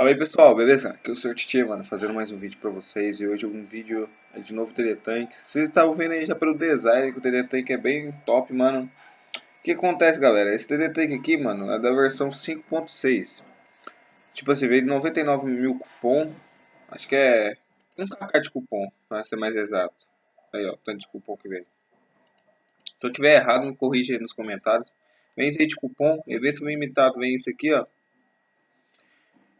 Fala aí pessoal, beleza? Aqui é o Sr. Titi, mano, fazendo mais um vídeo pra vocês. E hoje é um vídeo de novo Teletank. Vocês estavam vendo aí já pelo design que o Teletank é bem top, mano. O que acontece, galera? Esse Teletank aqui, mano, é da versão 5.6 Tipo assim, veio de 99 mil cupom. Acho que é 1kk de cupom, pra ser mais exato. Aí, ó, tanto de cupom que veio. Se eu tiver errado, me corrija aí nos comentários. Vem esse aí de cupom, evento limitado, vem esse aqui, ó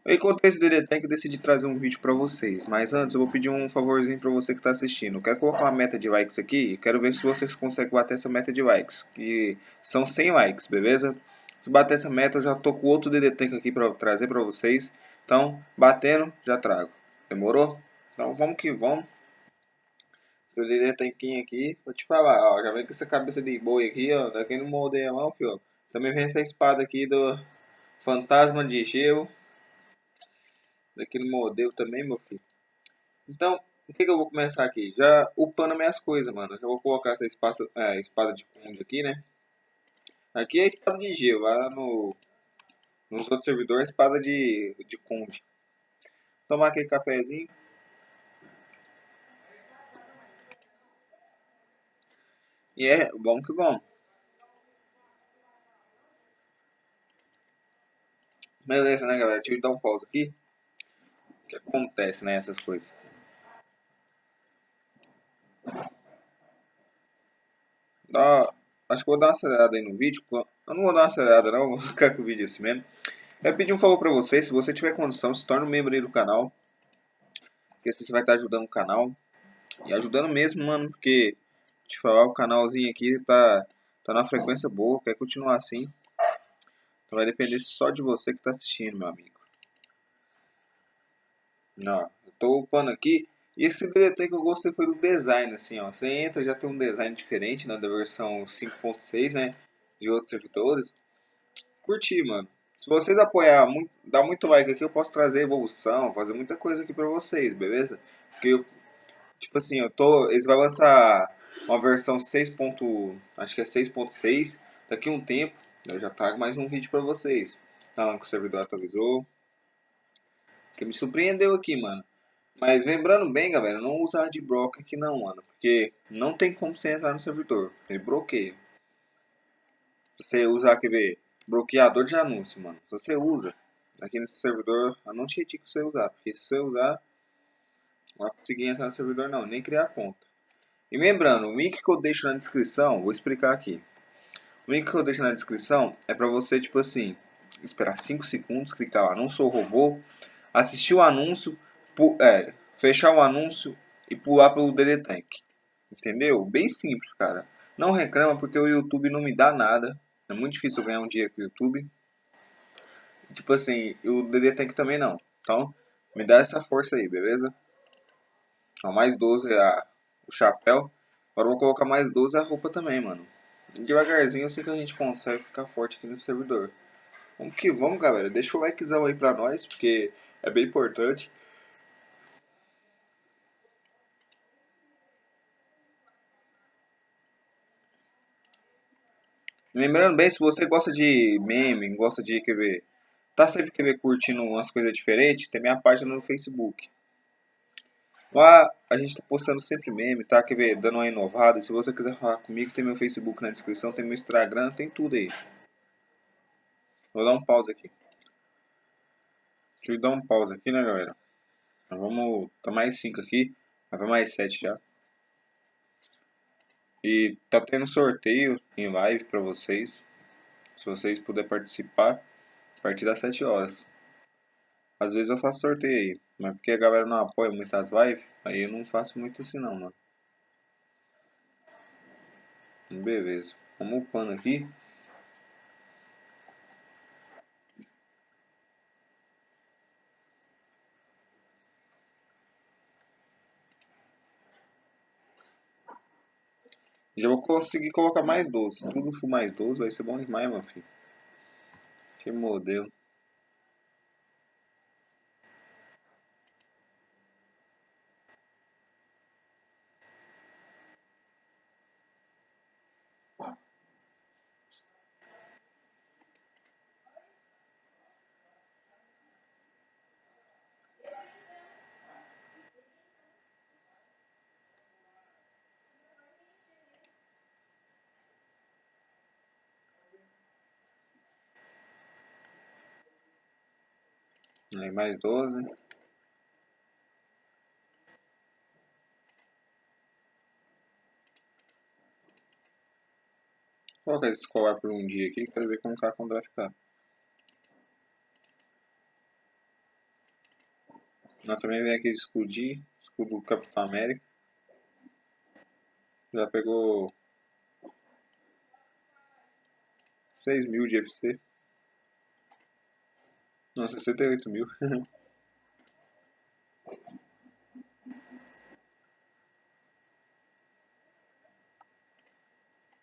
eu encontrei esse DD Tank e decidi trazer um vídeo pra vocês. Mas antes eu vou pedir um favorzinho pra você que tá assistindo. Quero colocar uma meta de likes aqui quero ver se vocês conseguem bater essa meta de likes. Que são 100 likes, beleza? Se bater essa meta eu já tô com outro DD Tank aqui pra trazer pra vocês. Então, batendo, já trago. Demorou? Então vamos que vamos. O DD Tanquinho aqui, vou te falar, ó, já vem com essa cabeça de boi aqui, ó, daqui no moldeia não, filho. Também vem essa espada aqui do Fantasma de Gelo daquele modelo também, meu filho. Então, o que, que eu vou começar aqui? Já upando minhas coisas, mano. Já vou colocar essa espada, é, espada de conde aqui, né? Aqui é espada de gelo, lá no, nos outros servidores é espada de, de conde. Tomar aquele cafezinho. E é bom que bom. Beleza, né, galera? Deixa eu dar um pause aqui que acontece, né, essas coisas. Dá, acho que vou dar uma acelerada aí no vídeo. Eu não vou dar uma acelerada não, vou ficar com o vídeo assim mesmo. Eu pedir um favor pra você, se você tiver condição, se torne um membro aí do canal. Porque assim você vai estar ajudando o canal. E ajudando mesmo, mano, porque, te falar, o canalzinho aqui tá, tá na frequência boa, quer continuar assim. Então vai depender só de você que tá assistindo, meu amigo. Não, eu tô upando aqui. E esse DDT que eu gostei foi do design, assim, ó. Você entra, já tem um design diferente, né, da versão 5.6, né, de outros servidores. Curti, mano. Se vocês apoiar, dar muito like aqui, eu posso trazer evolução, fazer muita coisa aqui pra vocês, beleza? Porque, eu, tipo assim, eu tô... Eles vão lançar uma versão 6. acho que é 6.6 daqui um tempo. Eu já trago mais um vídeo pra vocês. Falando que o servidor atualizou que me surpreendeu aqui, mano. Mas lembrando bem, galera, não usar de broker aqui não, mano. Porque não tem como você entrar no servidor. Ele bloqueia. Você usar, quer ver, bloqueador de anúncio, mano. Se você usa, aqui nesse servidor, te indico você usar. Porque se você usar, não vai conseguir entrar no servidor não, nem criar conta. E lembrando, o link que eu deixo na descrição, vou explicar aqui. O link que eu deixo na descrição é pra você, tipo assim, esperar 5 segundos, clicar lá, não sou robô, assistir o anúncio, é, fechar o anúncio e pular pelo DD Tank. Entendeu? Bem simples, cara. Não reclama porque o YouTube não me dá nada. É muito difícil ganhar um dia com o YouTube. Tipo assim, o DD Tank também não. Então, me dá essa força aí, beleza? Ó, mais 12 a, o chapéu. Agora vou colocar mais 12 a roupa também, mano. Devagarzinho eu sei que a gente consegue ficar forte aqui nesse servidor. Vamos que vamos, galera. Deixa o likezão aí pra nós, porque é bem importante. Lembrando bem, se você gosta de meme, gosta de, quer ver, tá sempre quer ver, curtindo umas coisas diferentes, tem minha página no Facebook. Lá a gente tá postando sempre meme, tá? Quer ver, dando uma inovada. Se você quiser falar comigo, tem meu Facebook na descrição, tem meu Instagram, tem tudo aí. Vou dar um pause aqui. Deixa eu dar um pause aqui, né, galera? Então, vamos... Tá mais 5 aqui. Vai mais 7 já. E tá tendo sorteio em live pra vocês. Se vocês puderem participar. A partir das 7 horas. Às vezes eu faço sorteio aí. Mas porque a galera não apoia muito as lives. Aí eu não faço muito assim não, mano. Beleza. Vamos upando aqui. Já vou conseguir colocar mais 12. Tudo for mais 12 vai ser bom demais, meu filho. Que modelo. Aí mais 12. Vou colocar esse escolar por um dia aqui, quero ver como tá quando vai ficar. Nós também vem aquele escudinho, escudo do Capitão América. Já pegou 6 mil de FC. Não, 68 mil.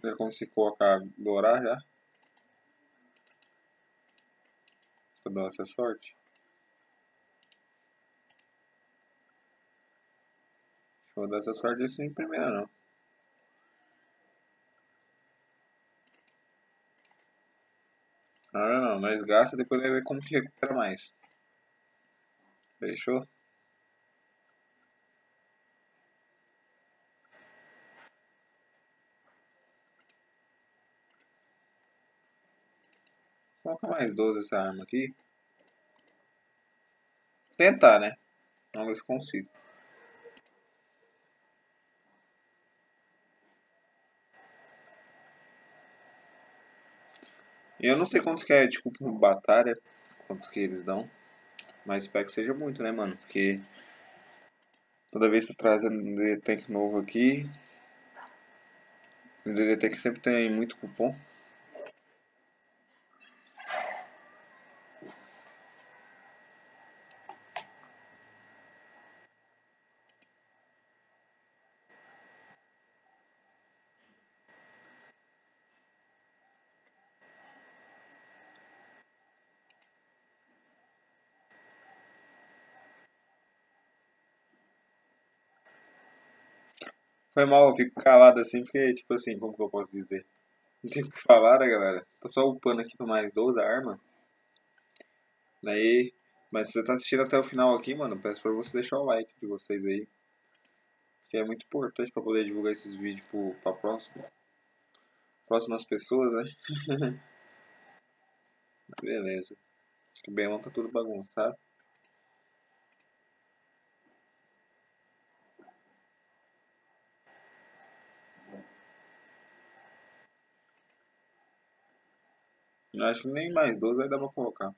já consigo colocar dourar já. Pra dar essa sorte. Vou dar essa sorte assim em primeira não. Ah nós gasta depois vai ver como que recupera mais. Fechou? Coloca mais 12 essa arma aqui. Tentar, né? Vamos ver se consigo. Eu não sei quantos que é, tipo, batalha, quantos que eles dão. Mas espero que seja muito, né, mano? Porque toda vez que trazendo um Tank novo aqui, o DD Tank sempre tem muito cupom. Foi mal, eu fico calado assim, porque, tipo assim, como que eu posso dizer? Não tem o que falar, né, galera? Tô só upando aqui pra mais 12 a arma. Daí, mas se você tá assistindo até o final aqui, mano, peço pra você deixar o like de vocês aí. Que é muito importante pra poder divulgar esses vídeos pro, pra próxima, próximas pessoas, né? Beleza. Acho que o Belão tá tudo bagunçado. Eu acho que nem mais 12 vai dar pra colocar.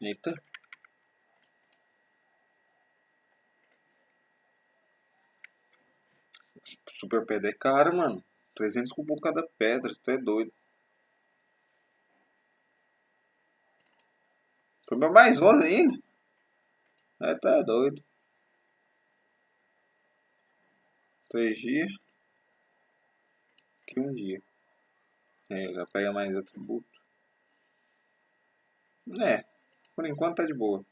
Eita. Super pedra é caro, mano. 300 cupom cada pedra, tu é doido. Foi mais 11 ainda. É, tá doido. 3 dias. Aqui um dia. É, já pega mais atributo. É, por enquanto tá de boa.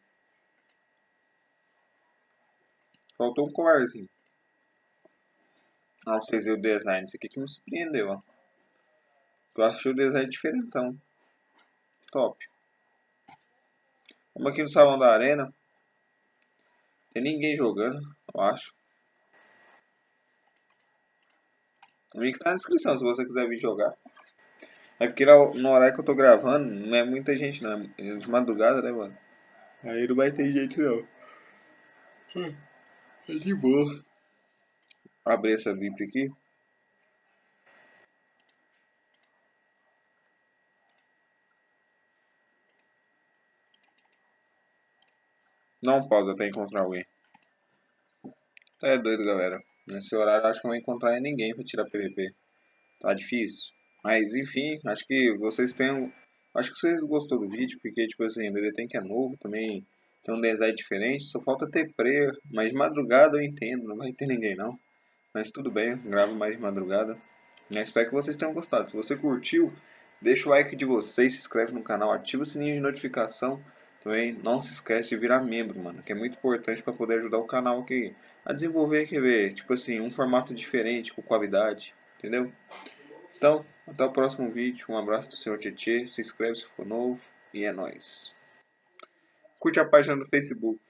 Faltou um colarzinho. Ah, vocês verem o design. Isso aqui que me surpreendeu, ó. Eu achei o design diferentão. Top. Vamos aqui no salão da arena. Tem ninguém jogando, eu acho. O link tá na descrição se você quiser vir jogar. É porque no horário que eu tô gravando, não é muita gente não. É de madrugada, né, mano? Aí não vai ter gente não. É de boa. Abrir essa VIP aqui. Não pausa até encontrar alguém. Tá é doido, galera. Nesse horário acho que não vou encontrar ninguém pra tirar PVP. Tá difícil. Mas enfim, acho que vocês têm. Acho que vocês gostou do vídeo, porque tipo assim, o que é novo, também tem um design diferente, só falta ter prayer, mas de madrugada eu entendo, não vai ter ninguém não. Mas tudo bem, gravo mais de madrugada. Eu espero que vocês tenham gostado. Se você curtiu, deixa o like de vocês, se inscreve no canal, ativa o sininho de notificação. Também não se esquece de virar membro, mano, que é muito importante para poder ajudar o canal aqui a desenvolver, quer ver, tipo assim, um formato diferente, com qualidade, entendeu? Então, até o próximo vídeo, um abraço do Senhor Tietê, se inscreve se for novo e é nóis. curte a página no Facebook.